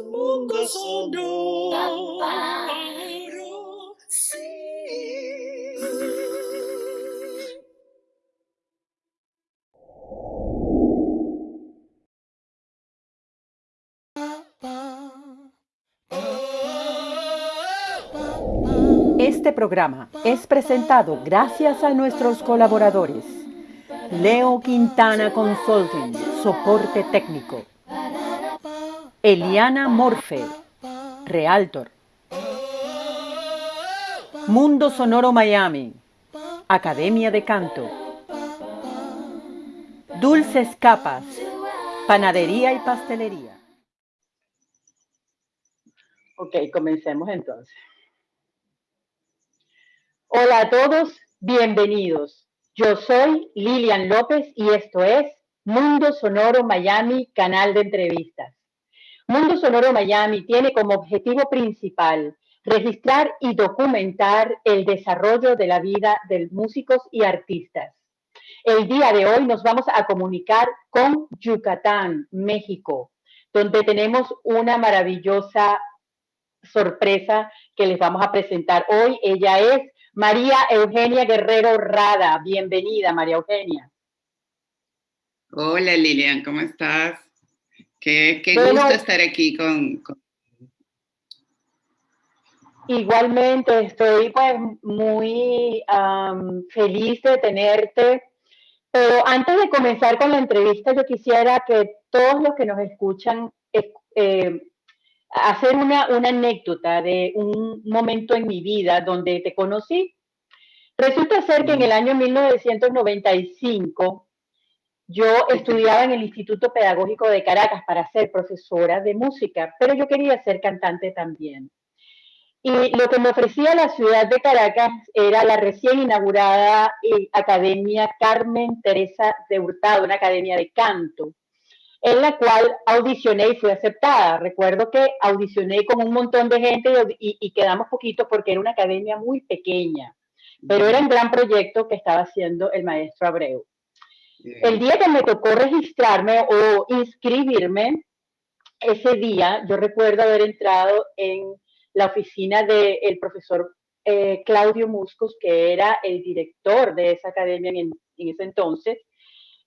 mundo sonoro. Sí. Este programa es presentado gracias a nuestros colaboradores. Leo Quintana Consulting, soporte técnico. Eliana Morfe, Realtor. Mundo Sonoro Miami, Academia de Canto. Dulces Capas, Panadería y Pastelería. Ok, comencemos entonces. Hola a todos, bienvenidos. Yo soy Lilian López y esto es Mundo Sonoro Miami, canal de entrevistas. Mundo Sonoro Miami tiene como objetivo principal registrar y documentar el desarrollo de la vida de músicos y artistas. El día de hoy nos vamos a comunicar con Yucatán, México, donde tenemos una maravillosa sorpresa que les vamos a presentar hoy. Ella es María Eugenia Guerrero Rada. Bienvenida, María Eugenia. Hola Lilian, ¿cómo estás? Qué, gusto estar aquí con, Igualmente, estoy pues muy feliz de tenerte. Pero antes de comenzar con la entrevista, yo quisiera que todos los que nos escuchan eh, hacer una, una anécdota de un momento en mi vida donde te conocí. Resulta ser que en el año 1995 yo estudiaba en el Instituto Pedagógico de Caracas para ser profesora de música, pero yo quería ser cantante también. Y lo que me ofrecía la ciudad de Caracas era la recién inaugurada eh, Academia Carmen Teresa de Hurtado, una academia de canto, en la cual audicioné y fui aceptada. Recuerdo que audicioné con un montón de gente y, y quedamos poquito porque era una academia muy pequeña, pero era un gran proyecto que estaba haciendo el maestro Abreu. El día que me tocó registrarme o inscribirme, ese día yo recuerdo haber entrado en la oficina del profesor eh, Claudio Muscos, que era el director de esa academia en, ese entonces,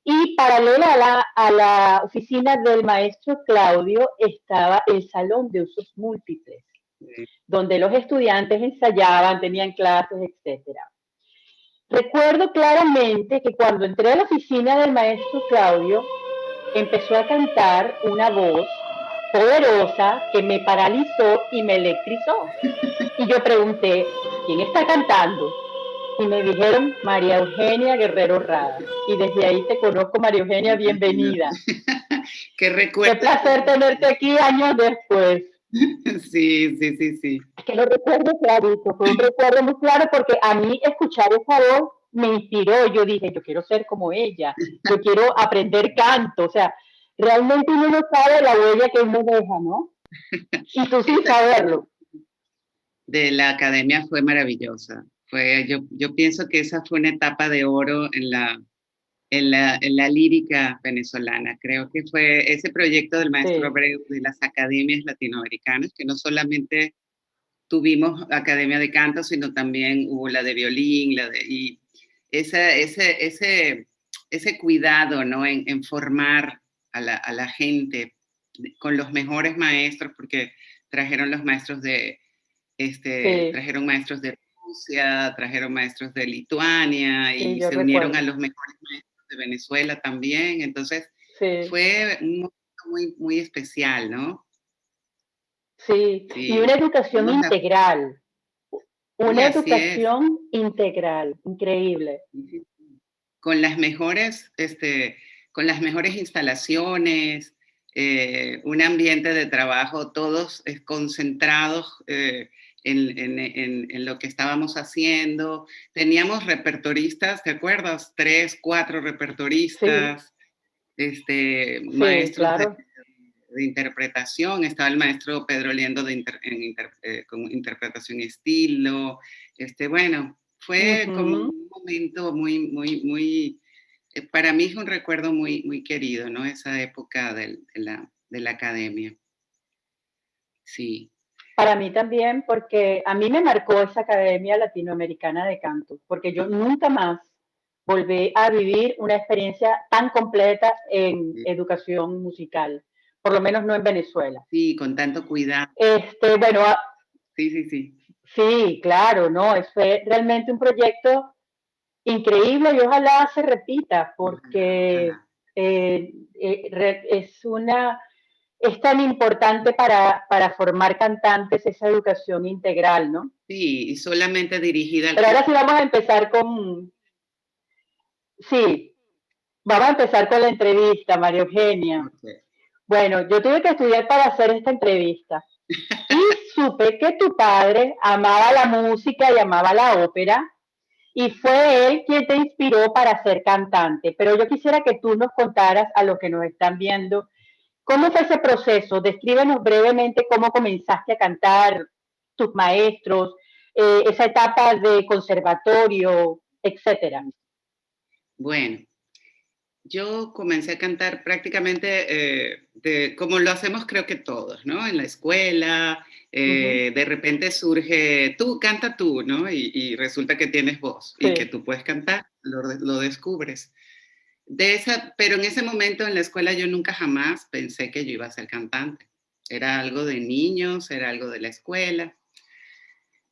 y paralela a la, a la, oficina del maestro Claudio estaba el salón de usos múltiples, donde los estudiantes ensayaban, tenían clases, etcétera. Recuerdo claramente que cuando entré a la oficina del maestro Claudio, empezó a cantar una voz poderosa que me paralizó y me electrizó. Y yo pregunté, ¿quién está cantando? Y me dijeron, María Eugenia Guerrero Rada. Y desde ahí te conozco, María Eugenia, bienvenida. Qué recuerdo. Qué placer tenerte aquí años después. Sí, sí, sí, sí. Que lo recuerdo clarito, fue un recuerdo muy claro porque a mí escuchar esa voz me inspiró. Yo dije, yo quiero ser como ella, yo quiero aprender canto. O sea, realmente uno no sabe la huella que uno deja, ¿no? Y tú sin saberlo. De la academia fue maravillosa. Fue, yo, yo pienso que esa fue una etapa de oro en la, en la, en la, lírica venezolana. Creo que fue ese proyecto del maestro Abreu de las academias latinoamericanas, que no solamente tuvimos academia de canto, sino también hubo la de violín, la de, y ese, ese, ese, ese cuidado ¿no? en, en formar a la, a la, gente con los mejores maestros, porque trajeron los maestros de, este, trajeron maestros de Rusia, trajeron maestros de Lituania y se unieron a los mejores maestros de Venezuela también, entonces fue un momento muy, muy especial, ¿no? Sí, y una educación integral, una educación integral, increíble. Con las mejores, este, con las mejores instalaciones, eh, un ambiente de trabajo, todos concentrados eh, en, lo que estábamos haciendo. Teníamos repertoristas, ¿te acuerdas? Tres, cuatro repertoristas, este, maestros de, interpretación. Estaba el maestro Pedro Liendo de eh, con interpretación estilo. Este, bueno, fue como un momento muy, muy, muy, eh, para mí es un recuerdo muy, muy querido, ¿no? Esa época de, la, de la academia. Sí. Para mí también, porque a mí me marcó esa Academia Latinoamericana de Canto, porque yo nunca más volví a vivir una experiencia tan completa en educación musical, por lo menos no en Venezuela. Sí, con tanto cuidado. Este, bueno, sí, sí, sí. Sí, claro, no, fue realmente un proyecto increíble y ojalá se repita porque eh, eh, es una es tan importante para, para, formar cantantes esa educación integral, ¿no? Sí, y solamente dirigida al... Pero ahora sí vamos a empezar con... Sí, vamos a empezar con la entrevista, María Eugenia. Bueno, yo tuve que estudiar para hacer esta entrevista. Y supe que tu padre amaba la música y amaba la ópera, y fue él quien te inspiró para ser cantante. Pero yo quisiera que tú nos contaras a los que nos están viendo ¿Cómo fue ese proceso? Descríbenos brevemente cómo comenzaste a cantar, tus maestros, eh, esa etapa de conservatorio, etcétera. Bueno, yo comencé a cantar prácticamente eh, de, como lo hacemos creo que todos, ¿no? En la escuela, eh, de repente surge, tú canta tú, ¿no? Y, resulta que tienes voz y que tú puedes cantar, lo, lo descubres de esa, pero en ese momento en la escuela yo nunca jamás pensé que yo iba a ser cantante. Era algo de niños, era algo de la escuela.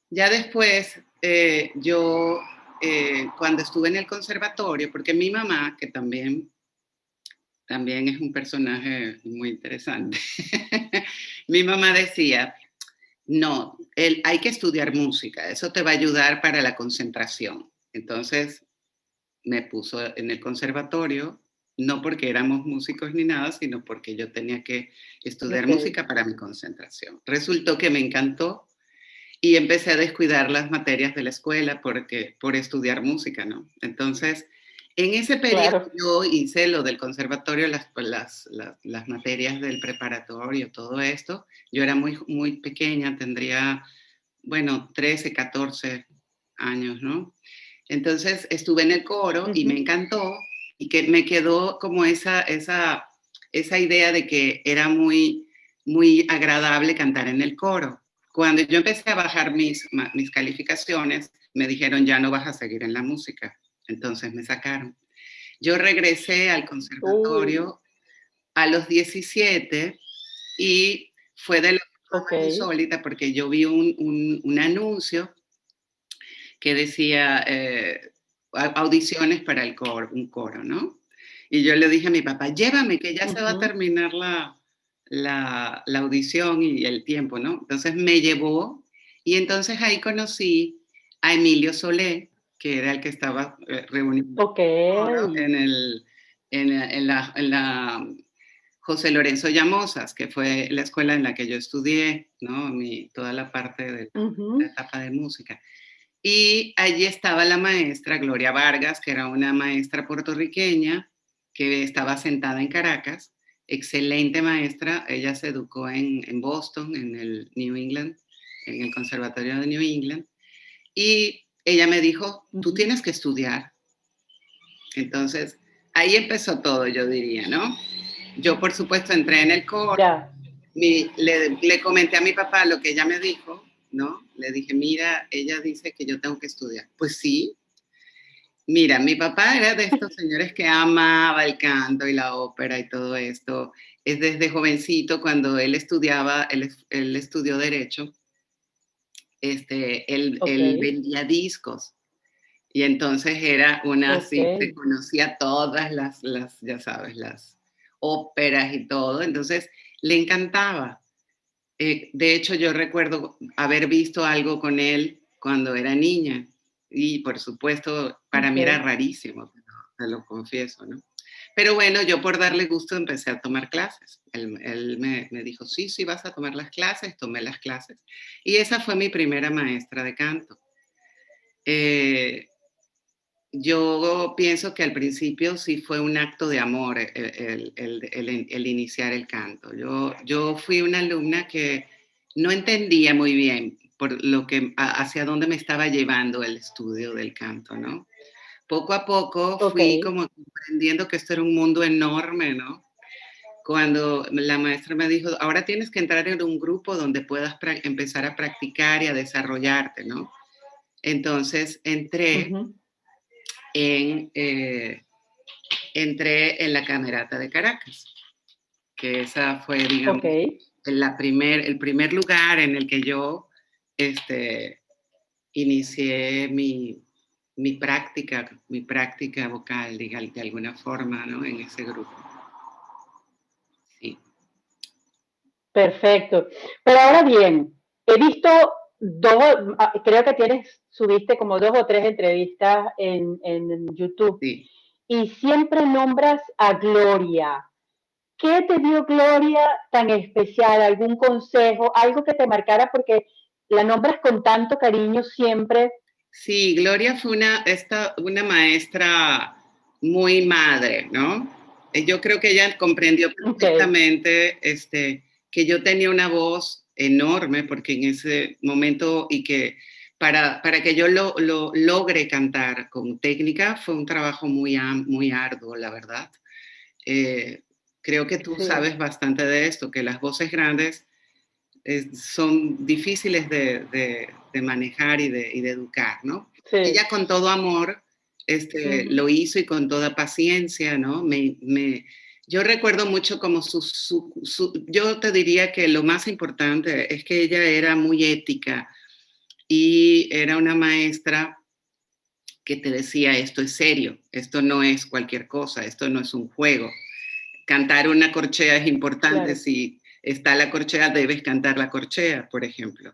Ya después, eh, yo, eh, cuando estuve en el conservatorio, porque mi mamá, que también, también es un personaje muy interesante, mi mamá decía, no, hay que estudiar música, eso te va a ayudar para la concentración. Entonces, me puso en el conservatorio, no porque éramos músicos ni nada, sino porque yo tenía que estudiar música para mi concentración. Resultó que me encantó y empecé a descuidar las materias de la escuela porque, por estudiar música, ¿no? Entonces, en ese periodo yo hice lo del conservatorio, las, pues, las, las, las, materias del preparatorio, todo esto. Yo era muy, muy pequeña, tendría, bueno, 13, 14 años, ¿no? Entonces estuve en el coro y me encantó y que me quedó como esa, esa, esa idea de que era muy, muy agradable cantar en el coro. Cuando yo empecé a bajar mis, mis calificaciones, me dijeron, ya no vas a seguir en la música. Entonces me sacaron. Yo regresé al conservatorio a los 17 y fue de la okay. insólita porque yo vi un, un, un anuncio que decía eh, audiciones para el coro, un coro, ¿no? Y yo le dije a mi papá, llévame, que ya se va a terminar la, la, la, audición y el tiempo, ¿no? Entonces me llevó y entonces ahí conocí a Emilio Solé, que era el que estaba eh, reunido en, el, en, en, la, en, la, José Lorenzo Llamosas, que fue la escuela en la que yo estudié, ¿no? Mi, toda la parte de la etapa de música. Y allí estaba la maestra Gloria Vargas, que era una maestra puertorriqueña que estaba sentada en Caracas, excelente maestra, ella se educó en, Boston, en el New England, en el Conservatorio de New England, y ella me dijo, tú tienes que estudiar. Entonces, ahí empezó todo, yo diría, ¿no? Yo, por supuesto, entré en el coro, le, le comenté a mi papá lo que ella me dijo, ¿no? Le dije, mira, ella dice que yo tengo que estudiar. Pues sí. Mira, mi papá era de estos señores que amaba el canto y la ópera y todo esto. Es desde jovencito, cuando él estudiaba, él, estudió Derecho, este, él, vendía discos. Y entonces era una así, se conocía todas las, las, ya sabes, las óperas y todo. Entonces le encantaba. Eh, de hecho, yo recuerdo haber visto algo con él cuando era niña y por supuesto para mí era rarísimo, te lo confieso, ¿no? Pero bueno, yo por darle gusto empecé a tomar clases. Él, me, dijo, sí, sí, vas a tomar las clases, tomé las clases. Y esa fue mi primera maestra de canto. Eh, yo pienso que al principio sí fue un acto de amor el, iniciar el canto. Yo, yo fui una alumna que no entendía muy bien por lo que, hacia dónde me estaba llevando el estudio del canto, ¿no? Poco a poco fui como comprendiendo que esto era un mundo enorme, ¿no? cuando la maestra me dijo, ahora tienes que entrar en un grupo donde puedas empezar a practicar y a desarrollarte, ¿no? Entonces entré en, eh, entré en la Camerata de Caracas, que esa fue, digamos, la primer, el primer lugar en el que yo este, inicié mi, mi práctica, mi práctica vocal, de alguna forma, ¿no? En ese grupo. Sí. Perfecto. Pero ahora bien, he visto dos, ah, creo que tienes, subiste como dos o tres entrevistas en, en YouTube. Sí. Y siempre nombras a Gloria. ¿Qué te dio Gloria tan especial? ¿Algún consejo? ¿Algo que te marcara? Porque la nombras con tanto cariño siempre. Sí, Gloria fue una, esta, una maestra muy madre, ¿no? Eh, yo creo que ella comprendió perfectamente este, que yo tenía una voz enorme, porque en ese momento y que para, para que yo lo, lo, logre cantar con técnica fue un trabajo muy, muy arduo, la verdad. Eh, creo que tú sabes bastante de esto, que las voces grandes son difíciles de, manejar y de, educar, ¿no? Ella con todo amor este, lo hizo y con toda paciencia, ¿no? Me, yo recuerdo mucho como su, yo te diría que lo más importante es que ella era muy ética y era una maestra que te decía, esto es serio, esto no es cualquier cosa, esto no es un juego. Cantar una corchea es importante si está la corchea, debes cantar la corchea, por ejemplo.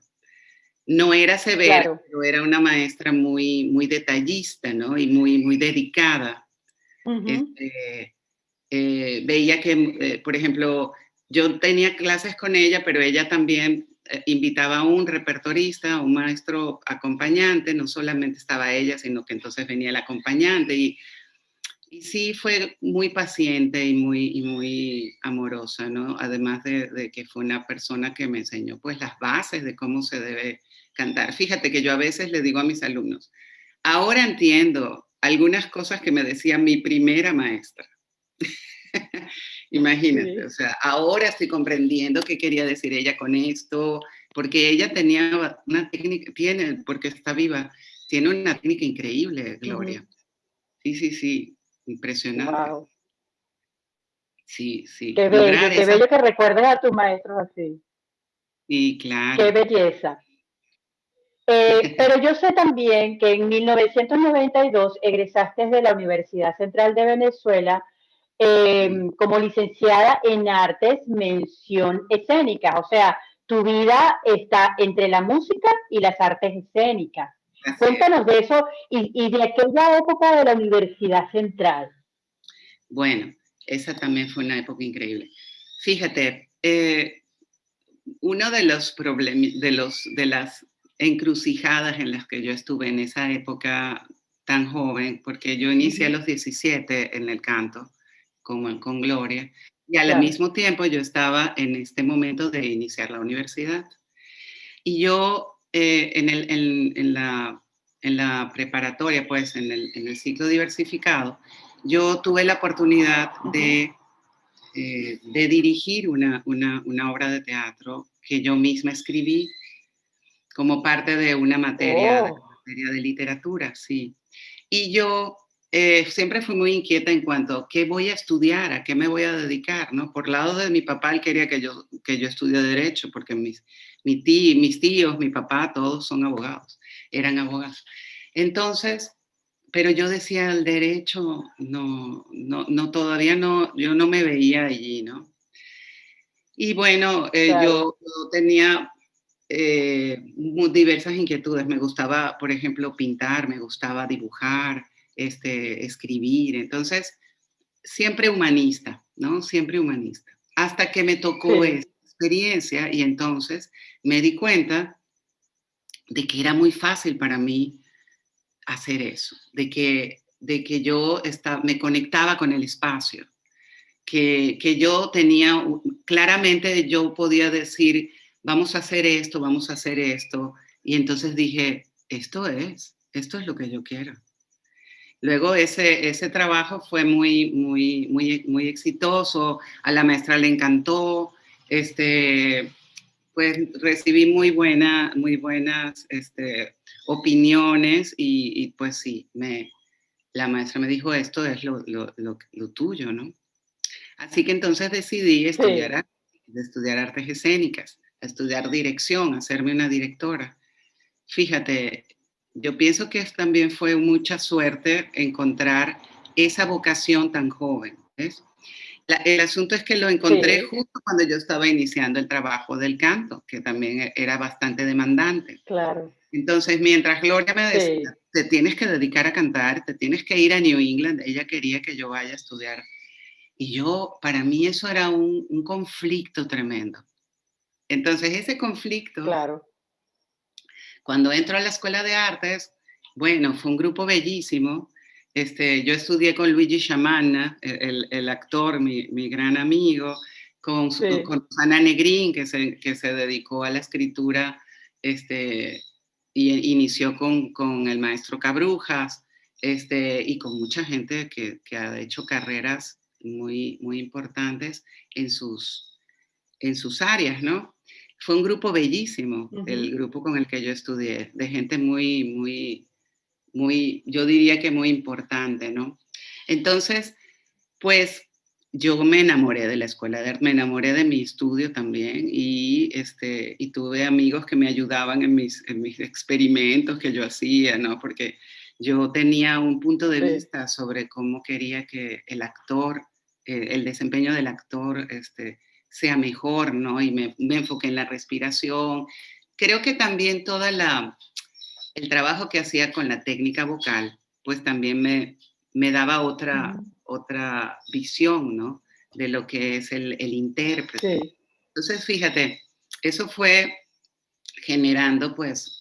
No era severa, pero era una maestra muy, muy detallista, ¿no? Y muy, muy dedicada. Este, eh, veía que, eh, por ejemplo, yo tenía clases con ella, pero ella también eh, invitaba a un repertorista, a un maestro acompañante, no solamente estaba ella, sino que entonces venía el acompañante y y sí fue muy paciente y muy, muy amorosa, ¿no? Además de, que fue una persona que me enseñó pues las bases de cómo se debe cantar. Fíjate que yo a veces le digo a mis alumnos, ahora entiendo algunas cosas que me decía mi primera maestra. Imagínate, o sea, ahora estoy comprendiendo qué quería decir ella con esto, porque ella tenía una técnica, tiene, porque está viva, tiene una técnica increíble, Gloria. Sí, sí, sí. Impresionante. Sí, sí. Qué bello, qué bello que recuerdes a tus maestros así. Sí, claro. Qué belleza. Eh, pero yo sé también que en 1992 egresaste de la Universidad Central de Venezuela em, como licenciada en artes, mención escénica. O sea, tu vida está entre la música y las artes escénicas. Cuéntanos de eso y, de aquella época de la Universidad Central. Bueno, esa también fue una época increíble. Fíjate, eh, uno de los problemas, de, los, de las encrucijadas en las que yo estuve en esa época tan joven, porque yo inicié a los 17 en el canto, como con Gloria, y al mismo tiempo yo estaba en este momento de iniciar la universidad. Y yo eh, en, el, en, la, en, la, preparatoria, pues en el, en el, ciclo diversificado, yo tuve la oportunidad de, eh, de dirigir una, una, una, obra de teatro que yo misma escribí como parte de una materia, de, oh. materia de literatura, sí. Y yo eh, siempre fui muy inquieta en cuanto a qué voy a estudiar, a qué me voy a dedicar, ¿no? Por lado de mi papá, él quería que yo, que yo estudie Derecho, porque mis, mi tío, mis tíos, mi papá, todos son abogados, eran abogados. Entonces, pero yo decía, el derecho, no, no, no, todavía no, yo no me veía allí, ¿no? Y bueno, eh, yo, tenía eh, diversas inquietudes. Me gustaba, por ejemplo, pintar, me gustaba dibujar, este, escribir. Entonces, siempre humanista, ¿no? Siempre humanista. Hasta que me tocó esta experiencia y entonces me di cuenta de que era muy fácil para mí hacer eso, de que, de que yo estaba, me conectaba con el espacio, que, que yo tenía, claramente yo podía decir, vamos a hacer esto, vamos a hacer esto, y entonces dije, esto es, esto es lo que yo quiero. Luego ese, ese trabajo fue muy, muy, muy, muy exitoso, a la maestra le encantó, este, pues recibí muy, buena, muy buenas este, opiniones y, pues sí, me, la maestra me dijo esto es lo, lo, lo, tuyo, ¿no? Así que entonces decidí estudiar, estudiar artes escénicas, estudiar dirección, hacerme una directora. Fíjate, yo pienso que también fue mucha suerte encontrar esa vocación tan joven, ¿ves? el asunto es que lo encontré justo cuando yo estaba iniciando el trabajo del canto, que también e, era bastante demandante. Claro. Entonces, mientras Gloria me decía, te tienes que dedicar a cantar, te tienes que ir a New England, ella quería que yo vaya a estudiar. Y yo, para mí eso era un, un conflicto tremendo. Entonces, ese conflicto claro. Cuando entro a la Escuela de Artes, bueno, fue un grupo bellísimo. Este, yo estudié con Luigi Sciamanna, el, el actor, mi, mi, gran amigo, con, con Ana Negrín, que se, que se dedicó a la escritura este, y inició con, con el maestro Cabrujas, este, y con mucha gente que, que, ha hecho carreras muy, muy importantes en sus, en sus áreas, ¿no? Fue un grupo bellísimo, el grupo con el que yo estudié, de gente muy, muy, muy, yo diría que muy importante, ¿no? Entonces, pues yo me enamoré de la escuela de arte, me enamoré de mi estudio también y, este, y tuve amigos que me ayudaban en mis, en mis experimentos que yo hacía, ¿no? Porque yo tenía un punto de vista sobre cómo quería que el actor, eh, el desempeño del actor, este, sea mejor, ¿no? Y me, me enfoqué en la respiración. Creo que también toda la, el trabajo que hacía con la técnica vocal, pues también me, me daba otra, otra visión, ¿no? De lo que es el, el intérprete. Entonces, fíjate, eso fue generando, pues,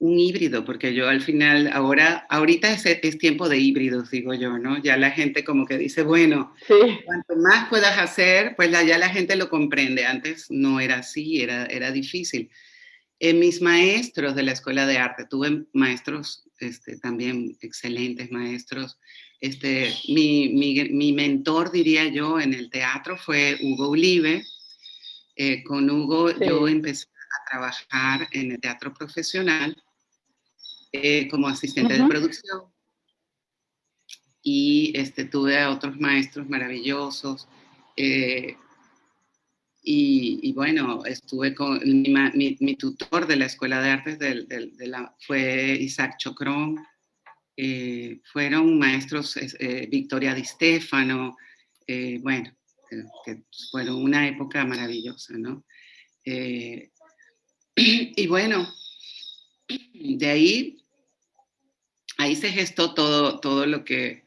un híbrido, porque yo al final, ahora, ahorita es, es, tiempo de híbridos, digo yo, ¿no? Ya la gente como que dice, bueno, cuanto más puedas hacer, pues ya la gente lo comprende. Antes no era así, era, era difícil. En mis maestros de la Escuela de Arte, tuve maestros este, también excelentes maestros. Este, mi, mi, mi, mentor, diría yo, en el teatro fue Hugo Ulive. Eh, con Hugo yo empecé a trabajar en el teatro profesional eh, como asistente de producción. Y este, tuve a otros maestros maravillosos. Eh, y, bueno, estuve con mi, mi, tutor de la Escuela de Artes de, la, fue Isaac Chocrón. Eh, fueron maestros Victoria Di Stefano, bueno, que fueron una época maravillosa, ¿no? y bueno, de ahí, ahí se gestó todo, todo lo, que,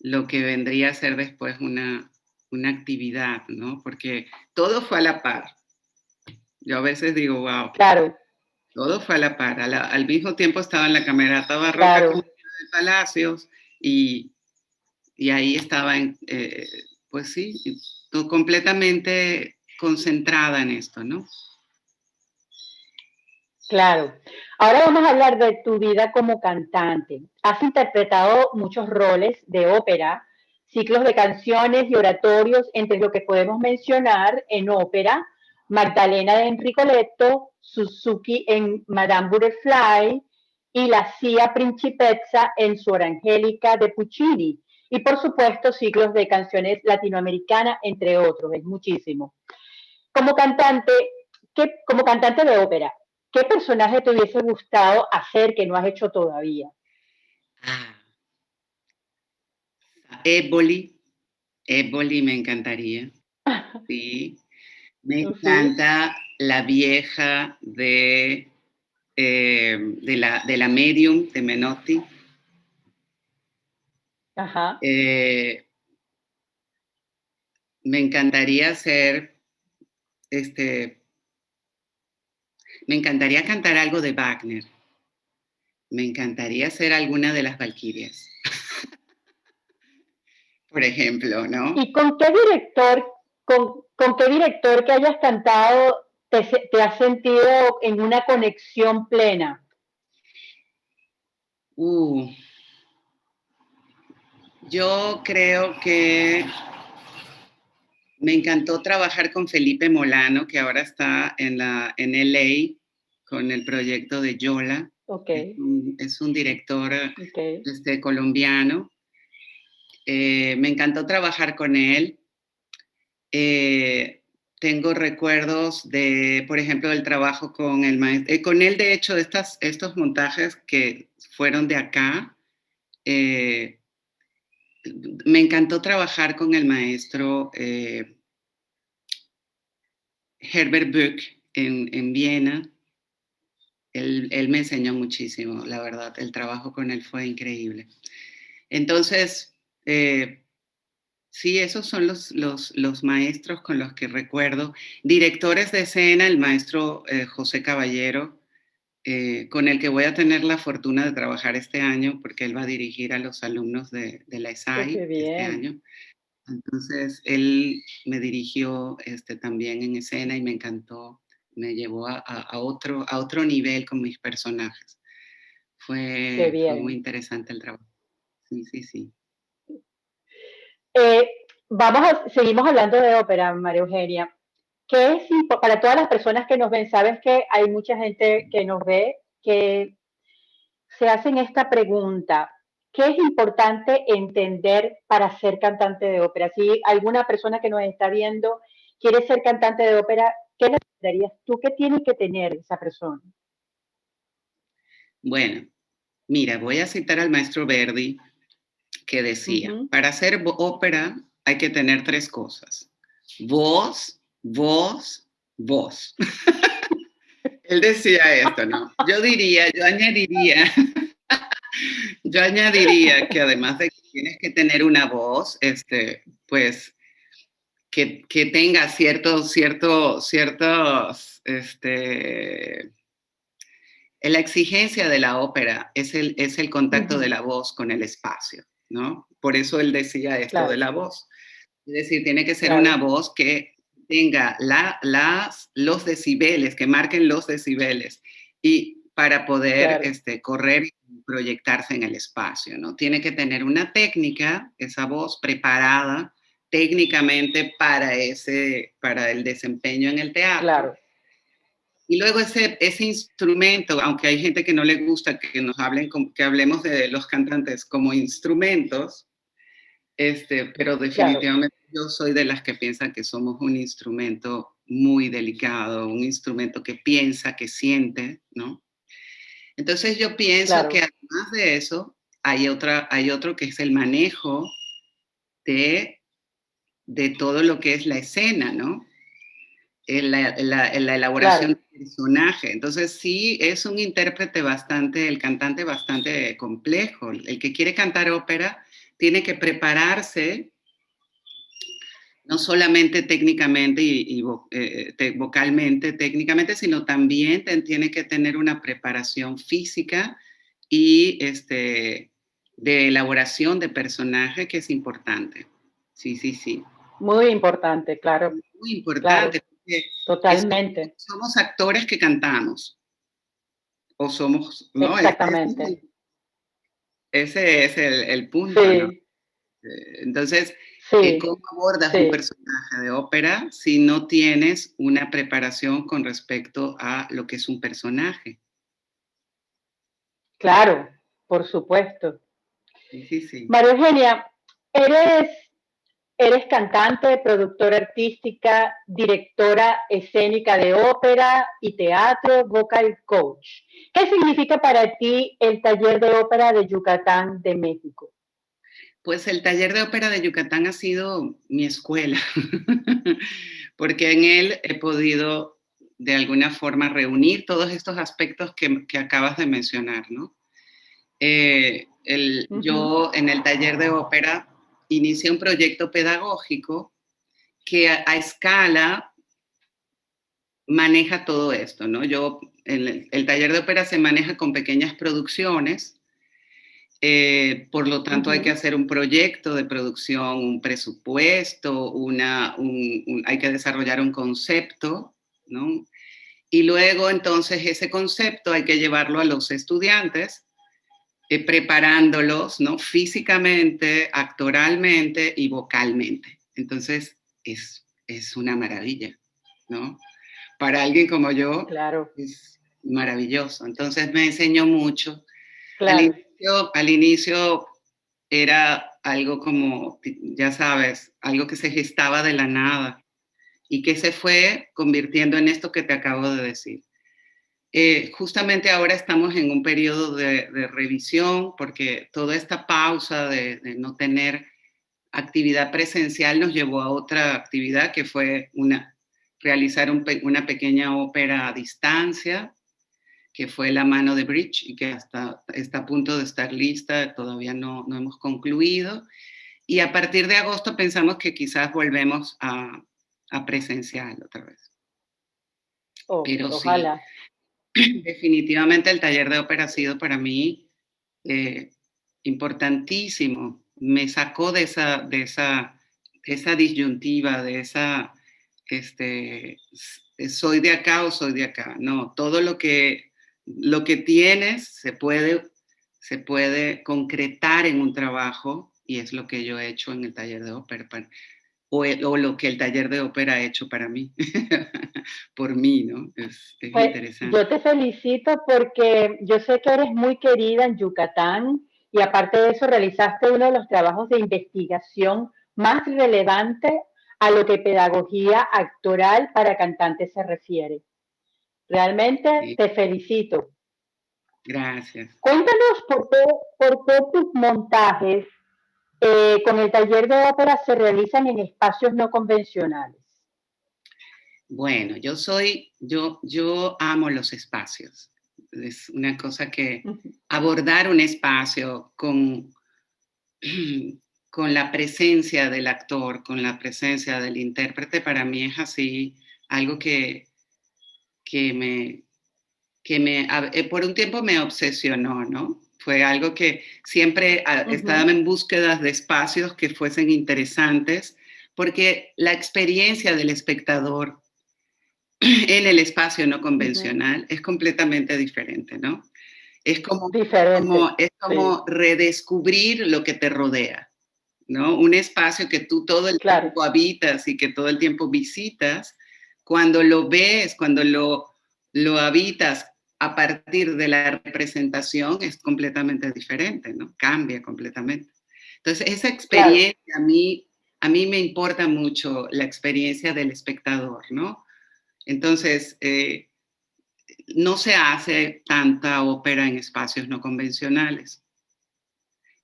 lo que vendría a ser después una, una actividad, ¿no? Porque todo fue a la par. Yo a veces digo, wow. Claro. Todo fue a la par. al mismo tiempo estaba en la camerata barroca de Palacios y, y ahí estaba, en, eh, pues sí, completamente concentrada en esto, ¿no? Claro. Ahora vamos a hablar de tu vida como cantante. Has interpretado muchos roles de ópera, ciclos de canciones y oratorios, entre lo que podemos mencionar en ópera, Magdalena de Enrico Leto, Suzuki en Madame Butterfly y la Cia Principessa en Su Angélica de Puccini. Y por supuesto, ciclos de canciones latinoamericanas, entre otros, es muchísimo. Como cantante, ¿qué, como cantante de ópera, ¿Qué personaje te hubiese gustado hacer que no has hecho todavía? Ah. Éboli. Éboli me encantaría. Sí. Me encanta la vieja de, eh, de, la, de la medium de Menotti. Ajá. Eh, me encantaría ser este, me encantaría cantar algo de Wagner. Me encantaría ser alguna de las Valquirias. Por ejemplo, ¿no? ¿Y con qué director, con, qué director que hayas cantado te, te has sentido en una conexión plena? Uh, Yo creo que me encantó trabajar con Felipe Molano, que ahora está en, la, en LA con el proyecto de Yola. Okay. Es, un, director este, colombiano. Eh, me encantó trabajar con él. Eh, tengo recuerdos de, por ejemplo, del trabajo con el maestro, eh, con él de hecho, estas, estos montajes que fueron de acá, me encantó trabajar con el maestro Herbert Buch en, en Viena, él, me enseñó muchísimo, la verdad, el trabajo con él fue increíble. Entonces, eh, sí, esos son los, los, maestros con los que recuerdo. Directores de escena, el maestro eh, José Caballero, eh, con el que voy a tener la fortuna de trabajar este año, porque él va a dirigir a los alumnos de, la ESAI este año. Entonces, él me dirigió este, también en escena y me encantó me llevó a, otro, a otro nivel con mis personajes. Fue, muy interesante el trabajo. Sí, sí, sí. Eh, vamos a, seguimos hablando de ópera, María Eugenia. ¿Qué es para todas las personas que nos ven? Sabes que hay mucha gente que nos ve que se hacen esta pregunta. ¿Qué es importante entender para ser cantante de ópera? Si alguna persona que nos está viendo quiere ser cantante de ópera, ¿qué necesitarías tú? ¿Qué tiene que tener esa persona? Bueno, mira, voy a citar al maestro Verdi que decía, para hacer ópera hay que tener tres cosas. Voz, voz, voz. Él decía esto, ¿no? Yo diría, yo añadiría, yo añadiría que además de que tienes que tener una voz, este, pues que, tenga ciertos, ciertos, ciertos, este, la exigencia de la ópera es el, es el contacto de la voz con el espacio, ¿no? Por eso él decía esto de la voz. Es decir, tiene que ser una voz que tenga la, las, los decibeles, que marquen los decibeles y para poder este, correr y proyectarse en el espacio, ¿no? Tiene que tener una técnica, esa voz preparada técnicamente para, ese, para el desempeño en el teatro. Claro. Y luego ese, ese instrumento, aunque hay gente que no le gusta que nos hablen, que hablemos de los cantantes como instrumentos, este, pero definitivamente yo soy de las que piensan que somos un instrumento muy delicado, un instrumento que piensa, que siente, ¿no? Entonces yo pienso que además de eso, hay, otra, hay otro que es el manejo de de todo lo que es la escena, ¿no? En la, elaboración del personaje. Entonces sí, es un intérprete bastante, el cantante bastante complejo. El que quiere cantar ópera tiene que prepararse no solamente técnicamente y, eh, vocalmente, técnicamente, sino también tiene que tener una preparación física y este, de elaboración de personaje que es importante. Sí, sí, sí. Muy importante, claro. Muy importante. Totalmente. somos actores que cantamos. O somos... Exactamente. Ese, es el, punto. Eh, entonces, ¿cómo abordas un personaje de ópera si no tienes una preparación con respecto a lo que es un personaje? Claro, por supuesto. Sí, sí, sí. María Eugenia, eres Eres cantante, productora artística, directora escénica de ópera y teatro, vocal coach. ¿Qué significa para ti el taller de ópera de Yucatán de México? Pues el taller de ópera de Yucatán ha sido mi escuela, porque en él he podido de alguna forma reunir todos estos aspectos que, acabas de mencionar, ¿no? Eh, yo en el taller de ópera inicié un proyecto pedagógico que a, escala maneja todo esto, ¿no? Yo, el, el, taller de ópera se maneja con pequeñas producciones, eh, por lo tanto hay que hacer un proyecto de producción, un presupuesto, una, hay que desarrollar un concepto, ¿no? Y luego entonces ese concepto hay que llevarlo a los estudiantes eh, preparándolos, ¿no? Físicamente, actoralmente y vocalmente. Entonces, es, es una maravilla, ¿no? Para alguien como yo, claro. es maravilloso. Entonces, me enseñó mucho. Al, inicio, al inicio era algo como, ya sabes, algo que se gestaba de la nada y que se fue convirtiendo en esto que te acabo de decir. Eh, justamente ahora estamos en un periodo de, revisión porque toda esta pausa de, no tener actividad presencial nos llevó a otra actividad que fue una, realizar una pequeña ópera a distancia, que fue La mano de Bridge y que hasta está a punto de estar lista, todavía no, no hemos concluido. Y a partir de agosto pensamos que quizás volvemos a, a presencial otra vez. Oh, Pero ojalá. definitivamente el taller de ópera ha sido para mí eh, importantísimo. Me sacó de esa, de esa, esa disyuntiva, de esa, este, soy de acá o soy de acá. No, todo lo que, lo que tienes se puede, se puede concretar en un trabajo y es lo que yo he hecho en el taller de ópera o, lo que el taller de ópera ha hecho para mí, por mí, ¿no? Es, pues, interesante. Yo te felicito porque yo sé que eres muy querida en Yucatán y aparte de eso realizaste uno de los trabajos de investigación más relevante a lo que pedagogía actoral para cantantes se refiere. Realmente te felicito. Gracias. Cuéntanos por qué, por qué tus montajes eh, con el taller de ópera se realizan en espacios no convencionales. Bueno, yo soy, yo, yo amo los espacios. Es una cosa que abordar un espacio con, con la presencia del actor, con la presencia del intérprete, para mí es así algo que, que me, que me, eh, por un tiempo me obsesionó, ¿no? Fue algo que siempre estaba en búsqueda de espacios que fuesen interesantes, porque la experiencia del espectador en el espacio no convencional es completamente diferente, ¿no? Es como, es como redescubrir lo que te rodea, ¿no? Un espacio que tú todo el tiempo habitas y que todo el tiempo visitas, cuando lo ves, cuando lo, lo habitas a partir de la representación es completamente diferente, ¿no? Cambia completamente. Entonces, esa experiencia a, mí, a mí me importa mucho la experiencia del espectador, ¿no? Entonces, eh, no se hace tanta ópera en espacios no convencionales.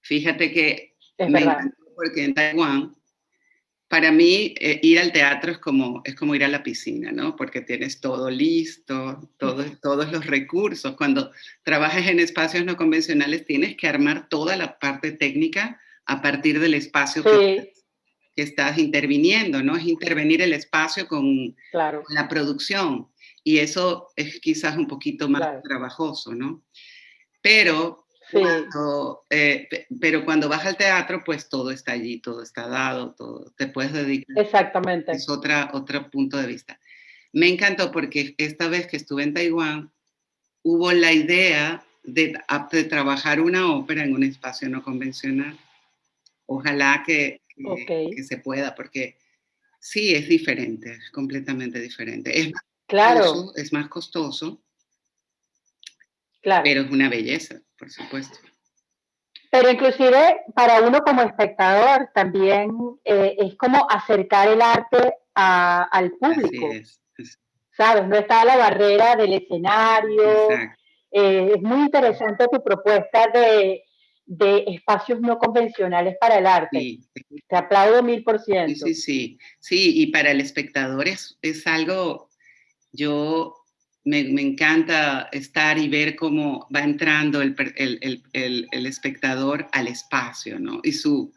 Fíjate que porque en Taiwán para mí eh, ir al teatro es como, es como ir a la piscina, ¿no? Porque tienes todo listo, todos los recursos. Cuando trabajas en espacios no convencionales tienes que armar toda la parte técnica a partir del espacio que, estás interviniendo, ¿no? Es intervenir el espacio con, la producción. Y eso es quizás un poquito más trabajoso, ¿no? Pero eh, pero cuando vas al teatro, pues todo está allí, todo está dado, todo, te puedes dedicar. Exactamente. Es otra, otro punto de vista. Me encantó porque esta vez que estuve en Taiwán, hubo la idea de, de trabajar una ópera en un espacio no convencional. Ojalá que, que, se pueda, porque sí, es diferente, es completamente diferente. Es claro. es más costoso, claro. pero es una belleza por supuesto. Pero inclusive para uno como espectador también eh, es como acercar el arte al público. ¿Sabes? No está la barrera del escenario. Eh, es muy interesante tu propuesta de, espacios no convencionales para el arte. Te aplaudo mil por ciento. Sí, sí, sí. y para el espectador es, es algo, yo me, encanta estar y ver cómo va entrando el, espectador al espacio, ¿no? Y su,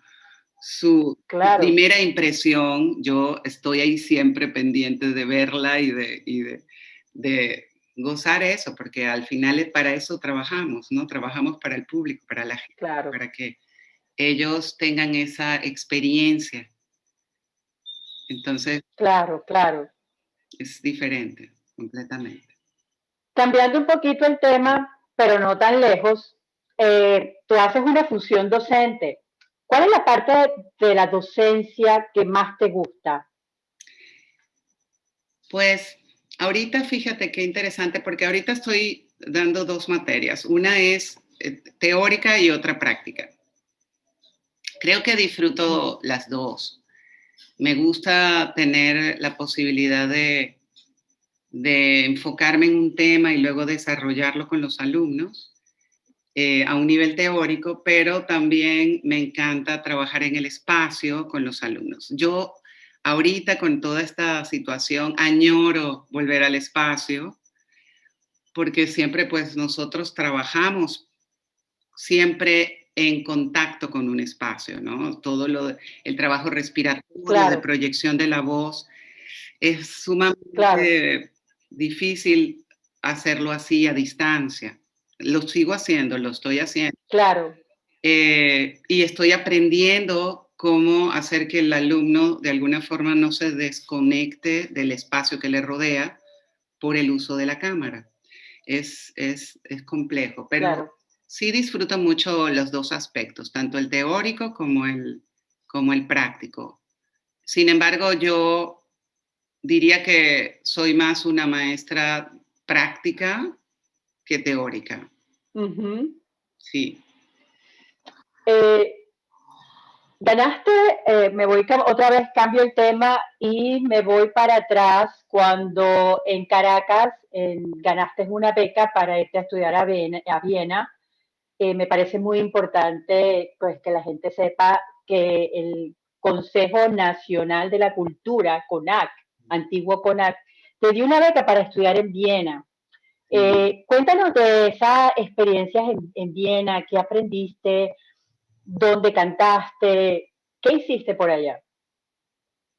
su primera impresión, yo estoy ahí siempre pendiente de verla y de, de, gozar eso, porque al final para eso trabajamos, ¿no? Trabajamos para el público, para la gente, para que ellos tengan esa experiencia. Entonces. Claro, claro. Es diferente, completamente. Cambiando un poquito el tema, pero no tan lejos, eh, tú haces una función docente. ¿Cuál es la parte de la docencia que más te gusta? Pues ahorita fíjate qué interesante, porque ahorita estoy dando dos materias. Una es eh, teórica y otra práctica. Creo que disfruto las dos. Me gusta tener la posibilidad de, de enfocarme en un tema y luego desarrollarlo con los alumnos eh, a un nivel teórico, pero también me encanta trabajar en el espacio con los alumnos. Yo ahorita con toda esta situación añoro volver al espacio porque siempre pues nosotros trabajamos siempre en contacto con un espacio, ¿no? Todo lo, el trabajo respiratorio, de proyección de la voz, es sumamente difícil hacerlo así a distancia lo sigo haciendo, lo estoy haciendo. Claro. Eh, y estoy aprendiendo cómo hacer que el alumno de alguna forma no se desconecte del espacio que le rodea por el uso de la cámara. Es, es, es complejo, pero sí disfruto mucho los dos aspectos, tanto el teórico como el, como el práctico. Sin embargo, yo diría que soy más una maestra práctica que teórica. Sí. Eh, ganaste, eh, me voy otra vez, cambio el tema y me voy para atrás cuando en Caracas ganaste una beca para irte a estudiar a Viena. Eh, me parece muy importante pues, que la gente sepa que el Consejo Nacional de la Cultura, CONAC, antiguo CONAC, te dio una beca para estudiar en Viena. Eh, cuéntanos de esas experiencias en, Viena, qué aprendiste, dónde cantaste, qué hiciste por allá.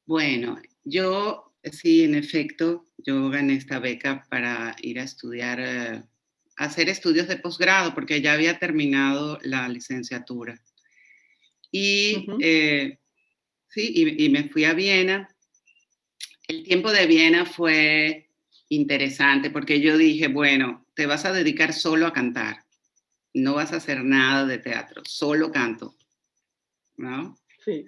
Bueno, yo sí, en efecto, yo gané esta beca para ir a estudiar, eh, hacer estudios de posgrado, porque ya había terminado la licenciatura. Y eh, sí, y me fui a Viena. El tiempo de Viena fue interesante porque yo dije, bueno, te vas a dedicar solo a cantar, no vas a hacer nada de teatro, solo canto, ¿no? Sí.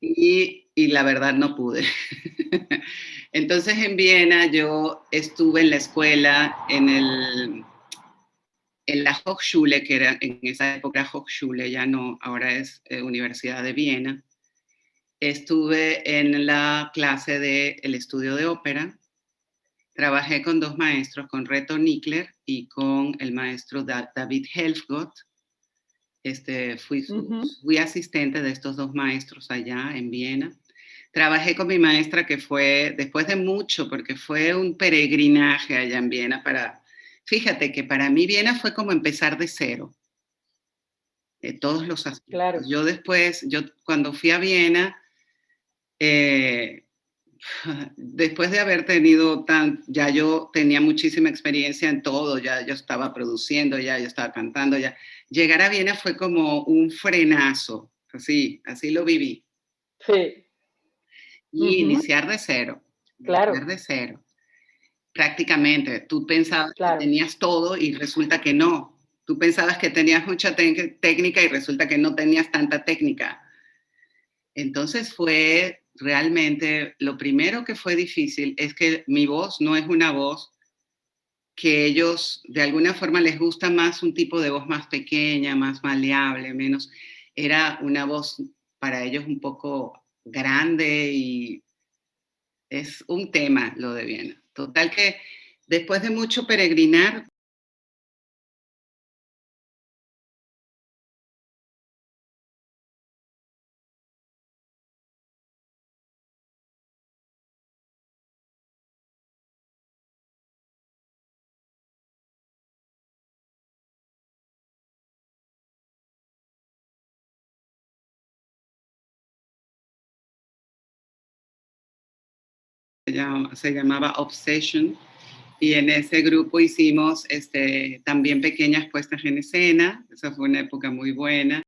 Y, y la verdad no pude. Entonces en Viena yo estuve en la escuela, en, el, en la Hochschule, que era en esa época Hochschule, ya no, ahora es eh, Universidad de Viena. Estuve en la clase del el estudio de ópera, Trabajé con dos maestros, con Reto Nickler y con el maestro David Helfgott. Este, fui, fui asistente de estos dos maestros allá en Viena. Trabajé con mi maestra que fue, después de mucho, porque fue un peregrinaje allá en Viena para, fíjate que para mí Viena fue como empezar de cero. De todos los aspectos. Claro. Yo después, yo cuando fui a Viena, eh, después de haber tenido tan, ya yo tenía muchísima experiencia en todo, ya yo estaba produciendo, ya yo estaba cantando, ya llegar a Viena fue como un frenazo, así, así lo viví. Sí. Y iniciar de cero. Claro. Iniciar de cero. Prácticamente, tú pensabas que tenías todo y resulta que no. Tú pensabas que tenías mucha técnica y resulta que no tenías tanta técnica. Entonces fue realmente lo primero que fue difícil es que mi voz no es una voz que ellos de alguna forma les gusta más un tipo de voz más pequeña, más maleable, menos. Era una voz para ellos un poco grande y es un tema lo de Viena. Total que después de mucho peregrinar, se llamaba Obsession, y en ese grupo hicimos este, también pequeñas puestas en escena, esa fue una época muy buena.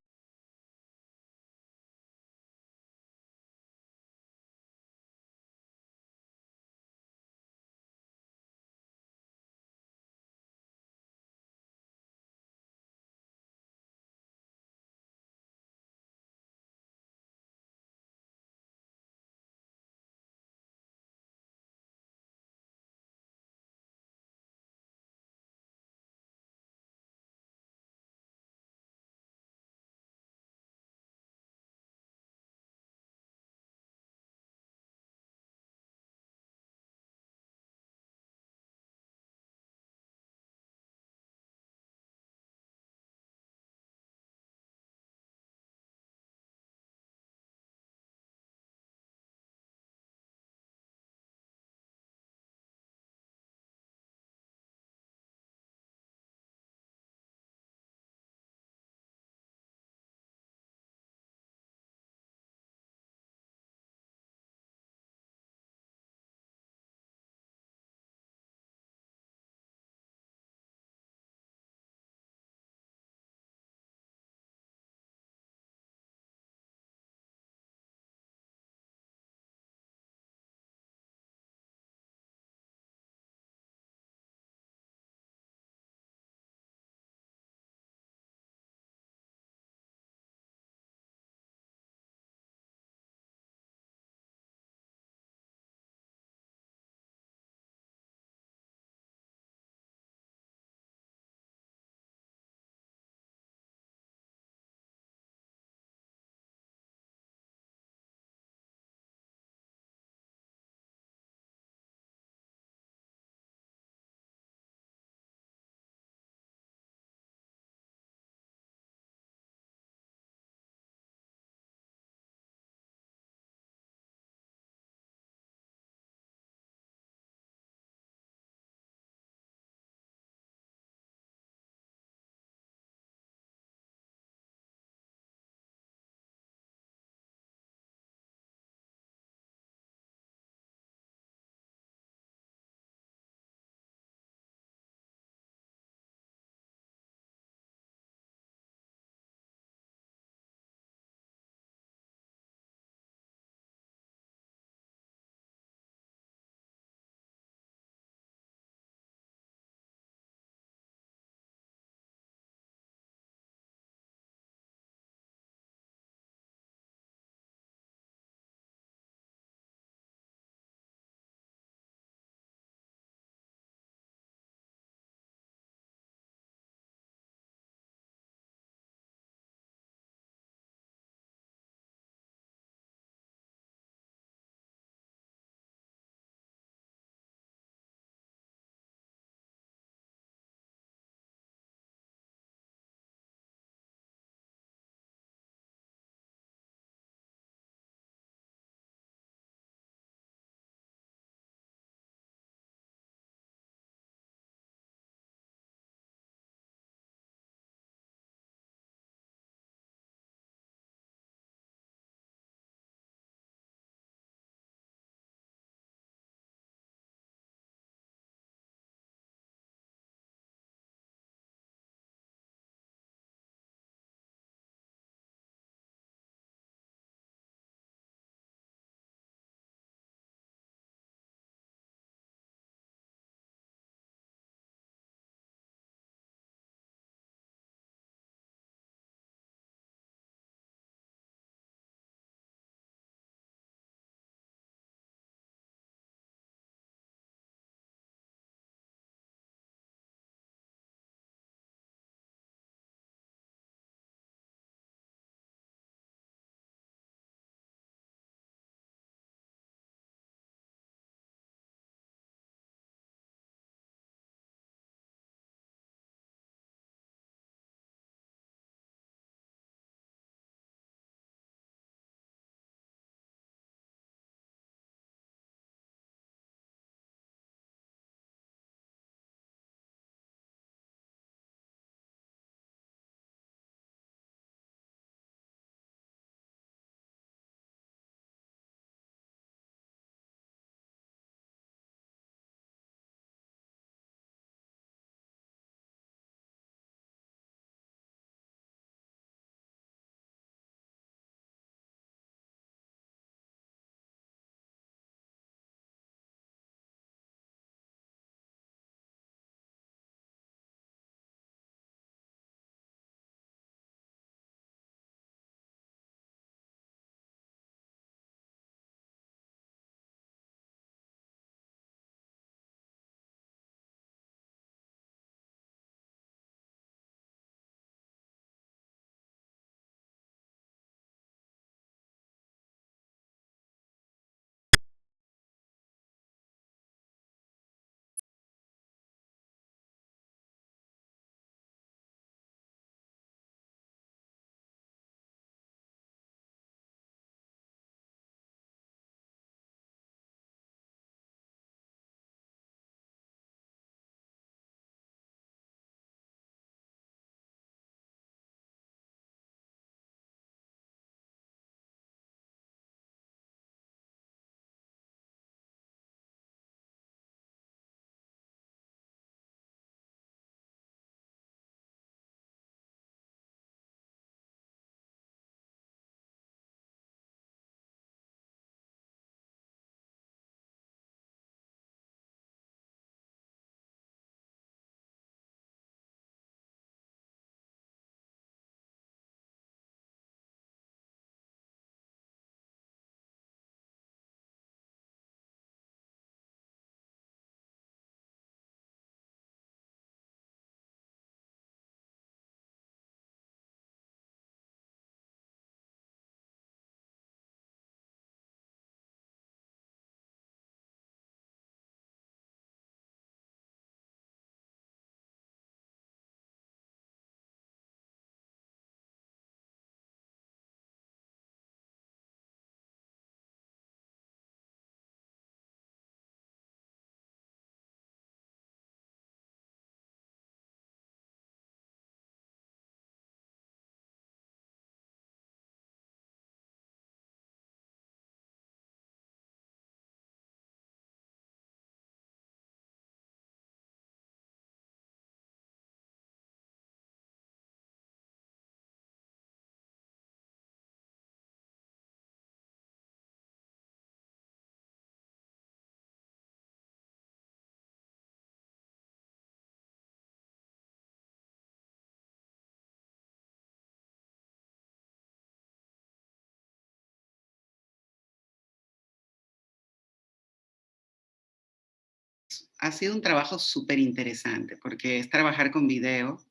Ha sido un trabajo súper interesante porque es trabajar con video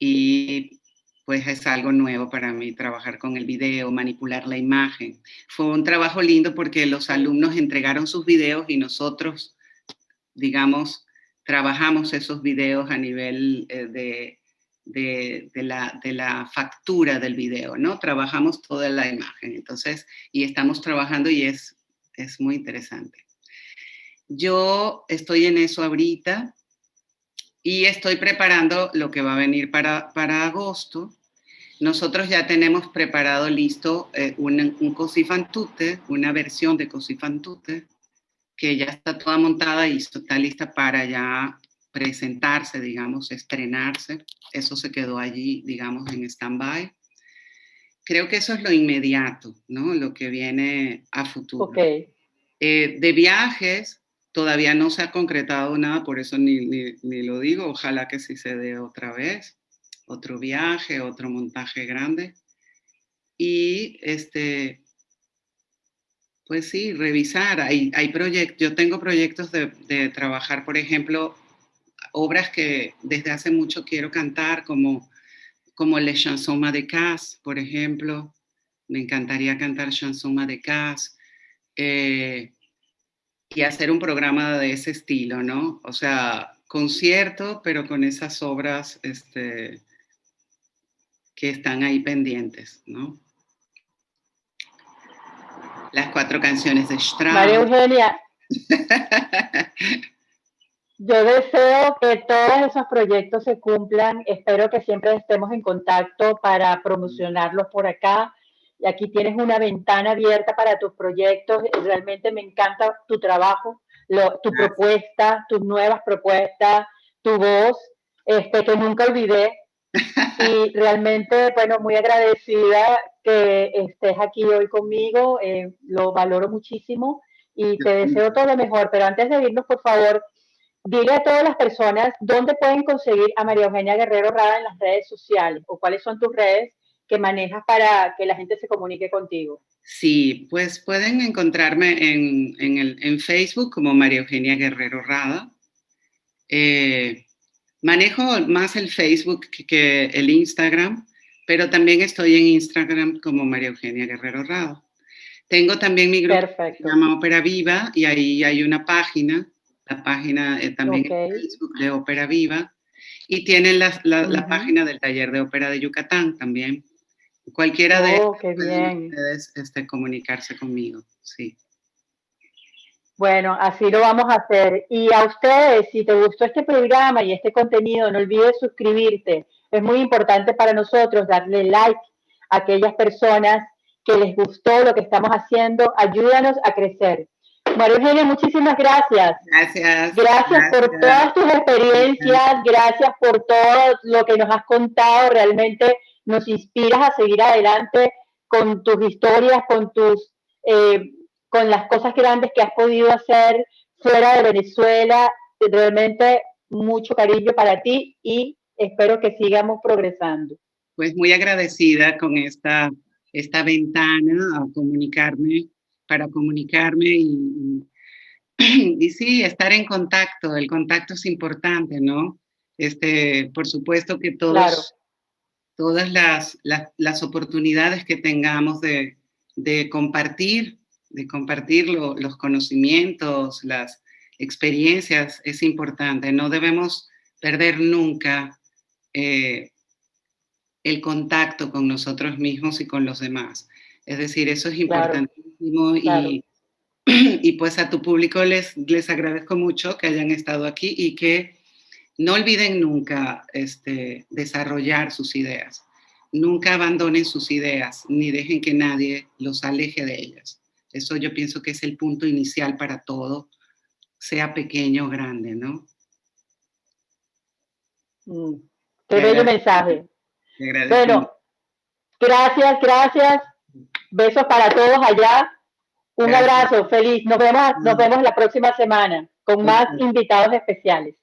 y pues es algo nuevo para mí trabajar con el video, manipular la imagen. Fue un trabajo lindo porque los alumnos entregaron sus videos y nosotros, digamos, trabajamos esos videos a nivel eh, de, de, de, la, de la factura del video, ¿no? Trabajamos toda la imagen, entonces, y estamos trabajando y es, es muy interesante. Yo estoy en eso ahorita y estoy preparando lo que va a venir para, para agosto. Nosotros ya tenemos preparado listo eh, un, un Cosifantute, una versión de Cosifantute, que ya está toda montada y está lista para ya presentarse, digamos, estrenarse. Eso se quedó allí, digamos, en stand-by. Creo que eso es lo inmediato, ¿no? Lo que viene a futuro. Okay. Eh, de viajes, Todavía no se ha concretado nada, por eso ni, ni, lo digo. Ojalá que sí se dé otra vez, otro viaje, otro montaje grande. Y este, pues sí, revisar. Hay, hay proyectos, yo tengo proyectos de, trabajar, por ejemplo, obras que desde hace mucho quiero cantar, como, como Le Chanson de Casse, por ejemplo. Me encantaría cantar Chanson de Casse. Eh, y hacer un programa de ese estilo, ¿no? O sea, concierto, pero con esas obras este, que están ahí pendientes, ¿no? Las cuatro canciones de Strauss. María Eugenia, yo deseo que todos esos proyectos se cumplan. Espero que siempre estemos en contacto para promocionarlos por acá y aquí tienes una ventana abierta para tus proyectos. Realmente me encanta tu trabajo, lo, tu Gracias. propuesta, tus nuevas propuestas, tu voz, este, que nunca olvidé. Y realmente, bueno, muy agradecida que estés aquí hoy conmigo, eh, lo valoro muchísimo y te deseo todo lo mejor. Pero antes de irnos, por favor, dile a todas las personas dónde pueden conseguir a María Eugenia Guerrero Rada en las redes sociales o cuáles son tus redes que manejas para que la gente se comunique contigo? Sí, pues pueden encontrarme en, en, el, en Facebook como María Eugenia Guerrero Rada. Eh, manejo más el Facebook que, el Instagram, pero también estoy en Instagram como María Eugenia Guerrero Rada. Tengo también mi grupo Perfecto. que se llama Ópera Viva y ahí hay una página, la página eh, también okay. en Facebook de Ópera Viva y tienen la, la, uh -huh. la página del taller de ópera de Yucatán también. Cualquiera de oh, ustedes este, comunicarse conmigo, sí. Bueno, así lo vamos a hacer. Y a ustedes, si te gustó este programa y este contenido, no olvides suscribirte. Es muy importante para nosotros darle like a aquellas personas que les gustó lo que estamos haciendo. Ayúdanos a crecer. María Eugenia, muchísimas gracias. Gracias. Gracias, gracias. por todas tus experiencias, gracias por todo lo que nos has contado. Realmente nos inspiras a seguir adelante con tus historias, con tus, eh, con las cosas grandes que has podido hacer fuera de Venezuela. Realmente mucho cariño para ti y espero que sigamos progresando. Pues muy agradecida con esta, esta ventana a comunicarme, para comunicarme y, y sí, estar en contacto. El contacto es importante, ¿no? Este, por supuesto que todos claro todas las, las, las oportunidades que tengamos de, de compartir, de compartir lo, los conocimientos, las experiencias, es importante. No debemos perder nunca eh, el contacto con nosotros mismos y con los demás. Es decir, eso es importantísimo claro, claro. Y, y pues a tu público les, les agradezco mucho que hayan estado aquí y que no olviden nunca este, desarrollar sus ideas. Nunca abandonen sus ideas, ni dejen que nadie los aleje de ellas. Eso yo pienso que es el punto inicial para todo, sea pequeño o grande, ¿no? Mm, qué bello mensaje. Bueno, gracias, gracias. Besos para todos allá. Un gracias. abrazo, feliz. Nos vemos, nos vemos la próxima semana con más invitados especiales.